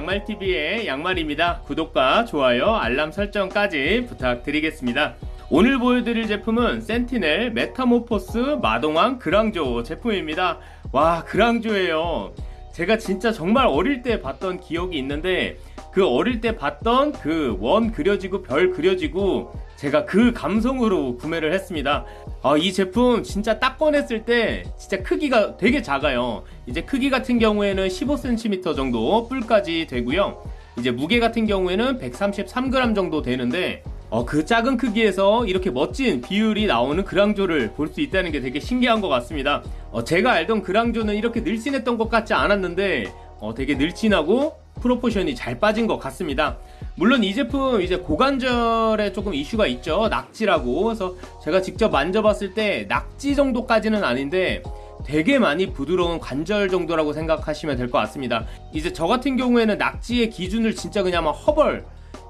양말TV의 양말입니다. 구독과 좋아요, 알람 설정까지 부탁드리겠습니다. 오늘 보여드릴 제품은 센티넬 메타모포스 마동왕 그랑조 제품입니다. 와, 그랑조예요. 제가 진짜 정말 어릴 때 봤던 기억이 있는데 그 어릴 때 봤던 그 원 그려지고 별 그려지고 제가 그 감성으로 구매를 했습니다. 아, 이 제품 진짜 딱 꺼냈을 때 진짜 크기가 되게 작아요. 이제 크기 같은 경우에는 15cm 정도 뿔까지 되고요. 이제 무게 같은 경우에는 133g 정도 되는데 어, 그 작은 크기에서 이렇게 멋진 비율이 나오는 그랑조를 볼 수 있다는 게 되게 신기한 것 같습니다. 어, 제가 알던 그랑조는 이렇게 늘씬했던 것 같지 않았는데 어, 되게 늘씬하고 프로포션이 잘 빠진 것 같습니다. 물론 이 제품 이제 고관절에 조금 이슈가 있죠. 낙지라고. 그래서 제가 직접 만져봤을 때 낙지 정도까지는 아닌데 되게 많이 부드러운 관절 정도라고 생각하시면 될 것 같습니다. 이제 저 같은 경우에는 낙지의 기준을 진짜 그냥 막 허벌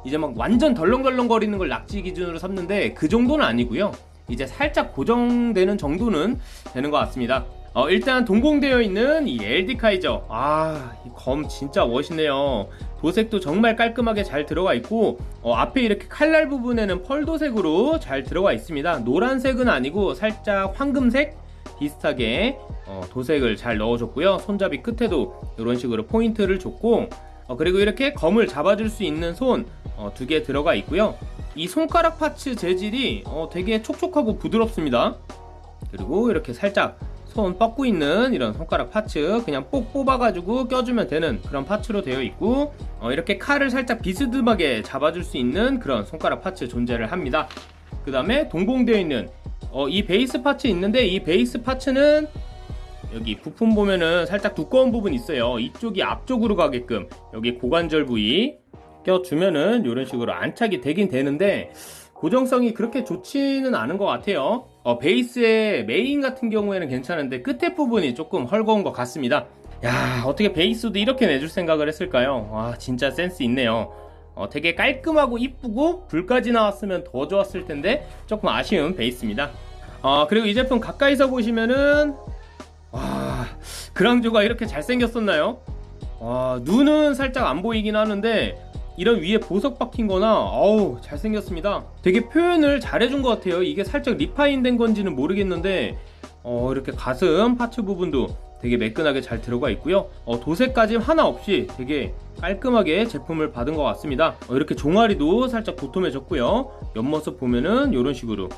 이제 막 완전 덜렁덜렁 거리는 걸 낙지 기준으로 삼는데 그 정도는 아니고요. 이제 살짝 고정되는 정도는 되는 것 같습니다. 어, 일단 동봉되어 있는 이 LD 카이저 아, 이검 진짜 멋있네요. 도색도 정말 깔끔하게 잘 들어가 있고 어, 앞에 이렇게 칼날 부분에는 펄 도색으로 잘 들어가 있습니다. 노란색은 아니고 살짝 황금색 비슷하게 어, 도색을 잘 넣어줬고요. 손잡이 끝에도 이런 식으로 포인트를 줬고 어, 그리고 이렇게 검을 잡아줄 수 있는 손 두 개 들어가 있고요. 이 손가락 parts 재질이 어, 되게 촉촉하고 부드럽습니다. 그리고 이렇게 살짝 손 뻗고 있는 이런 손가락 parts 그냥 뽁 뽑아가지고 껴주면 되는 그런 parts로 되어 있고 어, 이렇게 칼을 살짝 비스듬하게 잡아줄 수 있는 그런 손가락 parts 존재를 합니다. 그 다음에 동봉되어 있는 어, 이 베이스 parts 있는데 이 베이스 parts는 여기 부품 보면은 살짝 두꺼운 부분 있어요. 이쪽이 앞쪽으로 가게끔 여기 고관절 부위 껴주면은 이런 식으로 안착이 되긴 되는데 고정성이 그렇게 좋지는 않은 것 같아요 어, 베이스의 메인 같은 경우에는 괜찮은데 끝에 부분이 조금 헐거운 것 같습니다. 야 어떻게 베이스도 이렇게 내줄 생각을 했을까요? 와 진짜 센스 있네요. 어, 되게 깔끔하고 이쁘고 불까지 나왔으면 더 좋았을 텐데 조금 아쉬운 베이스입니다. 어, 그리고 이 제품 가까이서 보시면은 와 그랑조가 이렇게 잘생겼었나요? 와 눈은 살짝 안 보이긴 하는데 이런 위에 보석 박힌 거나 어우 잘생겼습니다. 되게 표현을 잘해준 것 같아요. 이게 살짝 리파인 된 건지는 모르겠는데 어, 이렇게 가슴 파츠 부분도 되게 매끈하게 잘 들어가 있고요. 어, 도색까지 하나 없이 되게 깔끔하게 제품을 받은 것 같습니다. 어, 이렇게 종아리도 살짝 도톰해졌고요. 옆모습 보면은 이런 식으로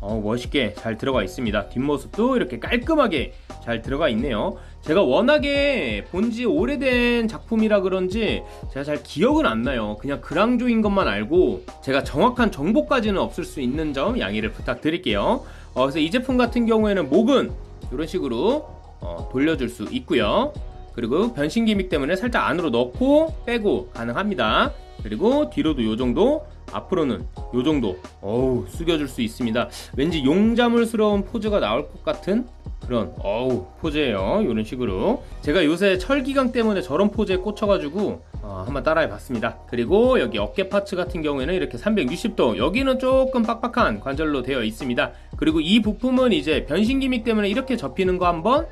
어, 멋있게 잘 들어가 있습니다. 뒷모습도 이렇게 깔끔하게 잘 들어가 있네요. 제가 워낙에 본지 오래된 작품이라 그런지 제가 잘 기억은 안 나요. 그냥 그랑조인 것만 알고 제가 정확한 정보까지는 없을 수 있는 점 양해를 부탁드릴게요. 어, 그래서 이 제품 같은 경우에는 목은 이런 식으로 어, 돌려줄 수 있고요. 그리고 변신 기믹 때문에 살짝 안으로 넣고 빼고 가능합니다. 그리고 뒤로도 이 정도 앞으로는 요 정도. 어우 숙여줄 수 있습니다. 왠지 용자물스러운 포즈가 나올 것 같은 그런 어우 포즈예요. 이런 식으로. 제가 요새 철기강 때문에 저런 포즈에 꽂혀가지고 어, 한번 따라해 봤습니다. 그리고 여기 어깨 파츠 같은 경우에는 이렇게 360도 여기는 조금 빡빡한 관절로 되어 있습니다. 그리고 이 부품은 이제 변신 기믹 때문에 이렇게 접히는 거 한번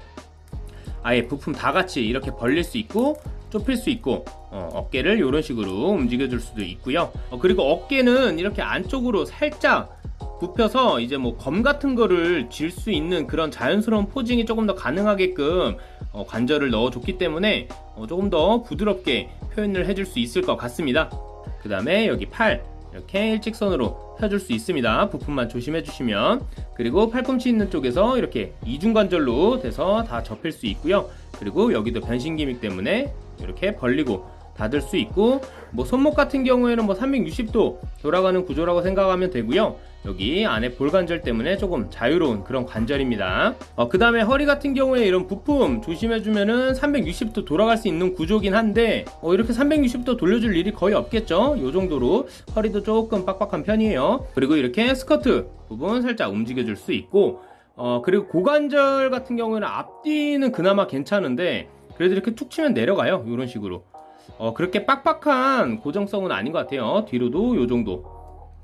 아예 부품 다 같이 이렇게 벌릴 수 있고 좁힐 수 있고 어, 깨를 이런 식으로 움직여 줄 수도 있고요. 어, 그리고 어깨는 이렇게 안쪽으로 살짝 굽혀서 이제 뭐 검 같은 거를 쥘 수 있는 그런 자연스러운 포징이 조금 더 가능하게끔 어, 관절을 넣어줬기 때문에 어, 조금 더 부드럽게 표현을 해줄 수 있을 것 같습니다. 그 다음에 여기 팔 이렇게 일직선으로 펴줄 수 있습니다. 부품만 조심해 주시면. 그리고 팔꿈치 있는 쪽에서 이렇게 이중관절로 돼서 다 접힐 수 있고요. 그리고 여기도 변신 기믹 때문에 이렇게 벌리고 닫을 수 있고 뭐 손목 같은 경우에는 뭐 360도 돌아가는 구조라고 생각하면 되고요. 여기 안에 볼관절 때문에 조금 자유로운 그런 관절입니다. 어, 그 다음에 허리 같은 경우에 이런 부품 조심해주면은 360도 돌아갈 수 있는 구조긴 한데 어, 이렇게 360도 돌려줄 일이 거의 없겠죠? 이 정도로 허리도 조금 빡빡한 편이에요. 그리고 이렇게 스커트 부분 살짝 움직여줄 수 있고 어, 그리고 고관절 같은 경우에는 앞뒤는 그나마 괜찮은데 그래도 이렇게 툭 치면 내려가요 이런 식으로 어, 그렇게 빡빡한 고정성은 아닌 것 같아요 뒤로도 요 정도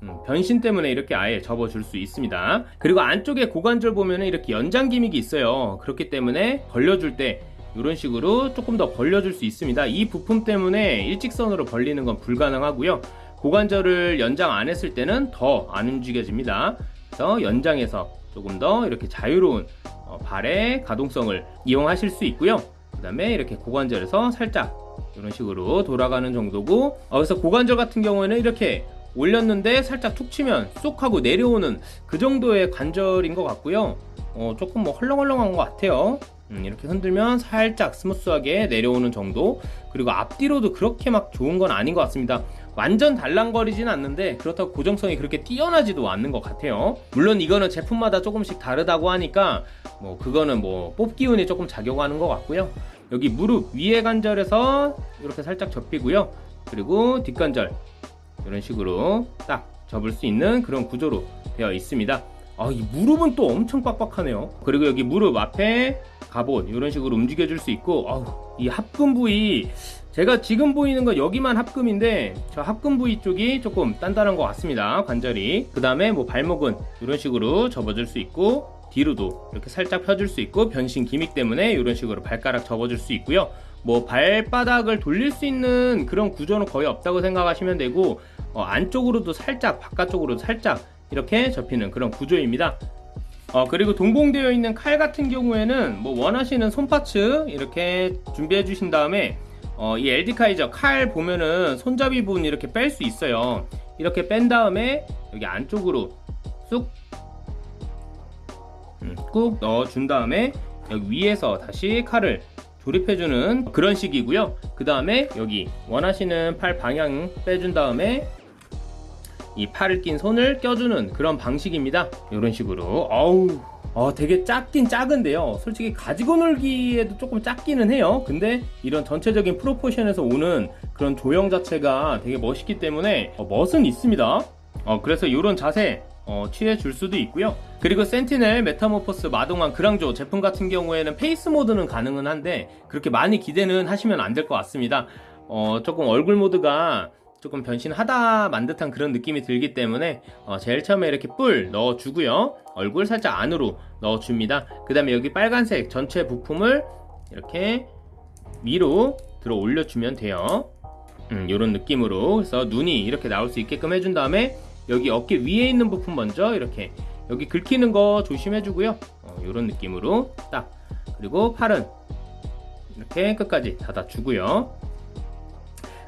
음, 변신 때문에 이렇게 아예 접어줄 수 있습니다 그리고 안쪽에 고관절 보면 이렇게 연장 기믹이 있어요 그렇기 때문에 벌려줄 때 이런 식으로 조금 더 벌려줄 수 있습니다. 이 부품 때문에 일직선으로 벌리는 건 불가능하고요. 고관절을 연장 안 했을 때는 더 안 움직여집니다. 그래서 연장해서 조금 더 이렇게 자유로운 어, 발의 가동성을 이용하실 수 있고요. 그 다음에 이렇게 고관절에서 살짝 이런 식으로 돌아가는 정도고 어, 그래서 고관절 같은 경우에는 이렇게 올렸는데 살짝 툭 치면 쏙 하고 내려오는 그 정도의 관절인 것 같고요. 어, 조금 뭐 헐렁헐렁한 것 같아요. 음, 이렇게 흔들면 살짝 스무스하게 내려오는 정도. 그리고 앞뒤로도 그렇게 막 좋은 건 아닌 것 같습니다 완전 달랑거리진 않는데 그렇다고 고정성이 그렇게 뛰어나지도 않는 것 같아요. 물론 이거는 제품마다 조금씩 다르다고 하니까 뭐 그거는 뭐 뽑기 운이 조금 작용하는 것 같고요. 여기 무릎 위에 관절에서 이렇게 살짝 접히고요. 그리고 뒷관절 이런 식으로 딱 접을 수 있는 그런 구조로 되어 있습니다. 아, 이 무릎은 또 엄청 빡빡하네요. 그리고 여기 무릎 앞에 갑옷 이런 식으로 움직여 줄 수 있고 아우, 이 합금 부위 제가 지금 보이는 건 여기만 합금인데 저 합금 부위 쪽이 조금 단단한 것 같습니다. 관절이. 그 다음에 뭐 발목은 이런 식으로 접어줄 수 있고 뒤로도 이렇게 살짝 펴줄 수 있고 변신 기믹 때문에 이런 식으로 발가락 접어줄 수 있고요. 뭐 발바닥을 돌릴 수 있는 그런 구조는 거의 없다고 생각하시면 되고 어, 안쪽으로도 살짝 바깥쪽으로도 살짝 이렇게 접히는 그런 구조입니다. 어, 그리고 동봉되어 있는 칼 같은 경우에는 뭐 원하시는 손파츠 이렇게 준비해 주신 다음에 어, 이 LD 카이저 칼 보면은 손잡이 부분 이렇게 뺄 수 있어요. 이렇게 뺀 다음에 여기 안쪽으로 쑥 음, 꾹 넣어준 다음에 여기 위에서 다시 칼을 조립해주는 그런 식이고요. 그 다음에 여기 원하시는 팔 방향 빼준 다음에 이 팔을 낀 손을 껴주는 그런 방식입니다. 이런 식으로. 어우 어, 되게 작긴 작은데요. 솔직히 가지고 놀기에도 조금 작기는 해요. 근데 이런 전체적인 proportion에서 오는 그런 조형 자체가 되게 멋있기 때문에 어, 멋은 있습니다. 어, 그래서 이런 자세 어, 취해 줄 수도 있고요. 그리고 센티넬, 메타모포스, 마동왕, 그랑조 제품 같은 경우에는 face mode는 가능은 한데 그렇게 많이 기대는 하시면 안 될 것 같습니다. 어, 조금 얼굴 모드가 조금 변신하다 만 듯한 그런 느낌이 들기 때문에 어, 제일 처음에 이렇게 뿔 넣어주고요. 얼굴 살짝 안으로 넣어줍니다. 그 다음에 여기 빨간색 전체 부품을 이렇게 위로 들어 올려주면 돼요. 음, 이런 느낌으로 그래서 눈이 이렇게 나올 수 있게끔 해준 다음에 여기 어깨 위에 있는 부품 먼저 이렇게 여기 긁히는 거 조심해 주고요. 어, 이런 느낌으로 딱. 그리고 팔은 이렇게 끝까지 닫아 주고요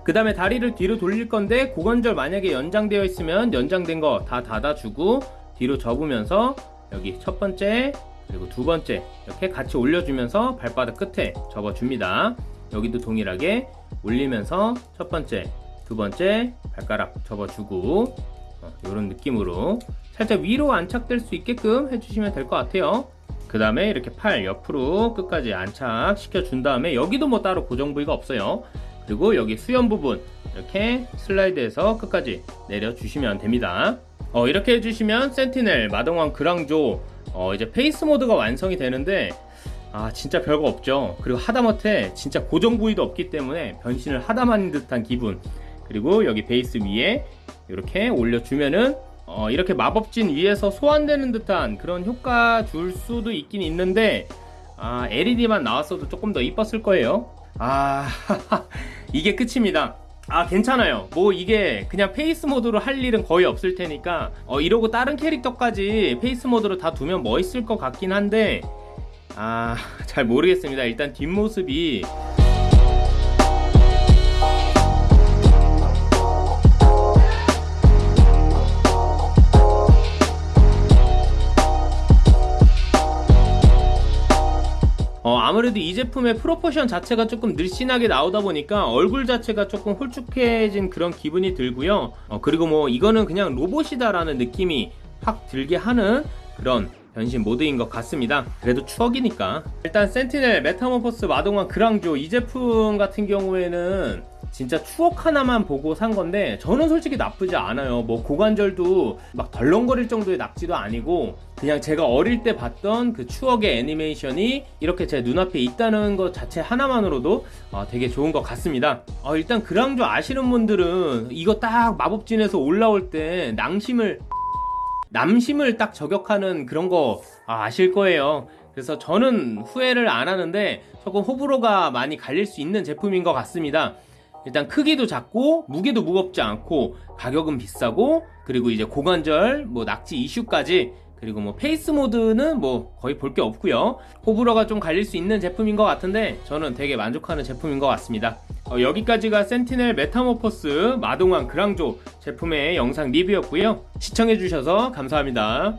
그 다음에 다리를 뒤로 돌릴 건데 고관절 만약에 연장되어 있으면 연장된 거 다 닫아주고 뒤로 접으면서 여기 첫 번째 그리고 두 번째 이렇게 같이 올려주면서 발바닥 끝에 접어줍니다. 여기도 동일하게 올리면서 첫 번째 두 번째 발가락 접어주고 어, 이런 느낌으로 살짝 위로 안착될 수 있게끔 해주시면 될 것 같아요. 그 다음에 이렇게 팔 옆으로 끝까지 안착시켜 준 다음에 여기도 뭐 따로 고정 부위가 없어요 그리고 여기 수염 부분 이렇게 슬라이드해서 끝까지 내려주시면 됩니다. 어, 이렇게 해주시면 센티넬, 마동왕, 그랑조 어, 이제 face mode가 완성이 되는데 아 진짜 별거 없죠. 그리고 하다못해 진짜 고정 부위도 없기 때문에 변신을 하다만 듯한 기분. 그리고 여기 베이스 위에 이렇게 올려주면은 어, 이렇게 마법진 위에서 소환되는 듯한 그런 효과 줄 수도 있긴 있는데 아, LED만 나왔어도 조금 더 이뻤을 거예요 아 이게 끝입니다. 아 괜찮아요. 뭐 이게 그냥 face mode로 할 일은 거의 없을 테니까 어, 이러고 다른 캐릭터까지 face mode로 다 두면 멋있을 것 같긴 한데 아 잘 모르겠습니다. 일단 뒷모습이 아무래도 이 제품의 proportion 자체가 조금 늘씬하게 나오다 보니까 얼굴 자체가 조금 홀쭉해진 그런 기분이 들고요. 어, 그리고 뭐 이거는 그냥 로봇이다 라는 느낌이 확 들게 하는 그런 변신 mode인 것 같습니다. 그래도 추억이니까. 일단 센티넬, 메타모포스, 마동왕, 그랑조 이 제품 같은 경우에는 진짜 추억 하나만 보고 산 건데 저는 솔직히 나쁘지 않아요. 뭐 고관절도 막 덜렁거릴 정도의 낙지도 아니고 그냥 제가 어릴 때 봤던 그 추억의 애니메이션이 이렇게 제 눈앞에 있다는 것 자체 하나만으로도 어, 되게 좋은 것 같습니다. 어, 일단 그랑조 아시는 분들은 이거 딱 마법진에서 올라올 때 낭심을 남심을 딱 저격하는 그런 거 아, 아실 거예요. 그래서 저는 후회를 안 하는데 조금 호불호가 많이 갈릴 수 있는 제품인 것 같습니다. 일단 크기도 작고 무게도 무겁지 않고 가격은 비싸고 그리고 이제 고관절 뭐 낙지 이슈까지 그리고 뭐 face mode는 뭐 거의 볼 게 없고요. 호불호가 좀 갈릴 수 있는 제품인 것 같은데 저는 되게 만족하는 제품인 것 같습니다. 어, 여기까지가 센티넬 메타모포스 마동왕 그랑조 제품의 영상 리뷰였고요. 시청해주셔서 감사합니다.